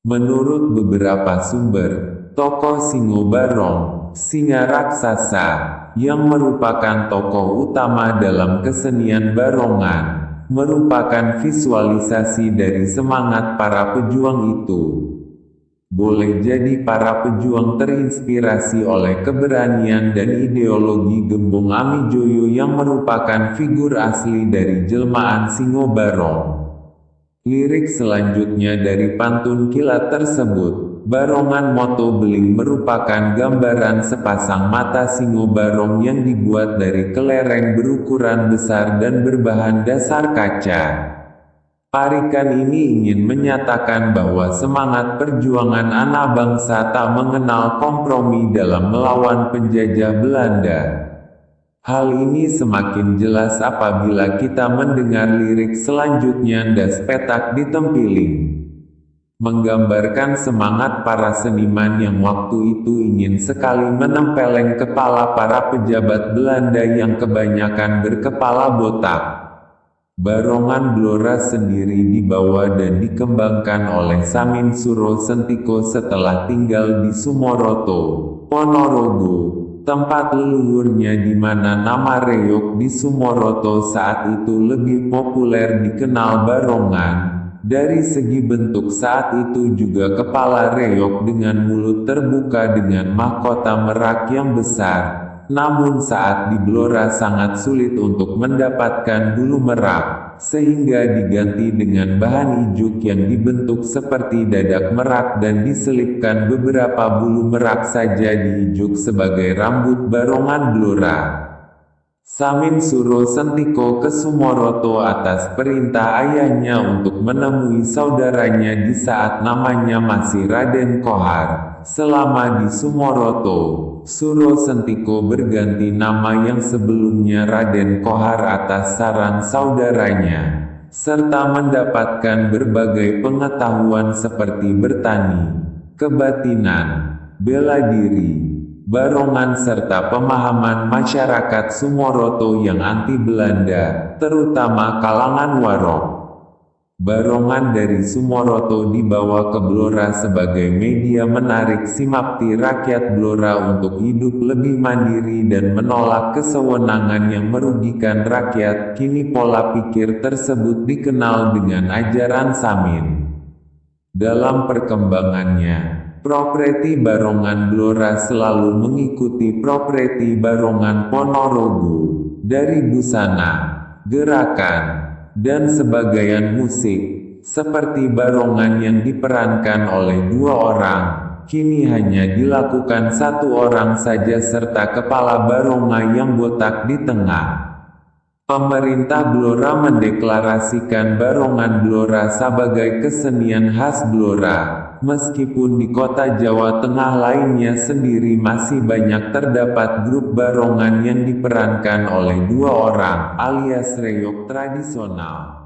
Menurut beberapa sumber, tokoh Singo Barong, singa raksasa, yang merupakan tokoh utama dalam kesenian barongan, merupakan visualisasi dari semangat para pejuang itu. Boleh jadi para pejuang terinspirasi oleh keberanian dan ideologi Gembong Amijoyo yang merupakan figur asli dari jelmaan Singo Barong. Lirik selanjutnya dari pantun kilat tersebut, Barongan Moto Beling merupakan gambaran sepasang mata singo barong yang dibuat dari kelereng berukuran besar dan berbahan dasar kaca. Parikan ini ingin menyatakan bahwa semangat perjuangan anak bangsa tak mengenal kompromi dalam melawan penjajah Belanda. Hal ini semakin jelas apabila kita mendengar lirik selanjutnya Das Petak di Tempiling. Menggambarkan semangat para seniman yang waktu itu ingin sekali menempeleng kepala para pejabat Belanda yang kebanyakan berkepala botak. Barongan Blora sendiri dibawa dan dikembangkan oleh Samin Suro Sentiko setelah tinggal di Sumoroto, Ponorogo, tempat leluhurnya di mana nama Reyok di Sumoroto saat itu lebih populer dikenal Barongan. Dari segi bentuk saat itu juga kepala Reyok dengan mulut terbuka dengan mahkota merak yang besar, namun saat di Blora sangat sulit untuk mendapatkan bulu merak, sehingga diganti dengan bahan ijuk yang dibentuk seperti dadak merak dan diselipkan beberapa bulu merak saja di ijuk sebagai rambut barongan Blora. Samin Suro Sentiko ke Sumoroto atas perintah ayahnya untuk menemui saudaranya di saat namanya masih Raden Kohar. Selama di Sumoroto, Suro Sentiko berganti nama yang sebelumnya Raden Kohar atas saran saudaranya, serta mendapatkan berbagai pengetahuan seperti bertani, kebatinan, bela diri, barongan serta pemahaman masyarakat Sumoroto yang anti Belanda, terutama kalangan Warok. Barongan dari Sumoroto dibawa ke Blora sebagai media menarik simpati rakyat Blora untuk hidup lebih mandiri dan menolak kesewenangan yang merugikan rakyat. Kini pola pikir tersebut dikenal dengan ajaran Samin. Dalam perkembangannya, properti Barongan Blora selalu mengikuti properti Barongan Ponorogo. Dari busana, gerakan, dan sebagian musik, seperti barongan yang diperankan oleh dua orang, kini hanya dilakukan satu orang saja serta kepala baronga yang botak di tengah. Pemerintah Blora mendeklarasikan barongan Blora sebagai kesenian khas Blora, meskipun di kota Jawa Tengah lainnya sendiri masih banyak terdapat grup barongan yang diperankan oleh dua orang, alias reyok tradisional.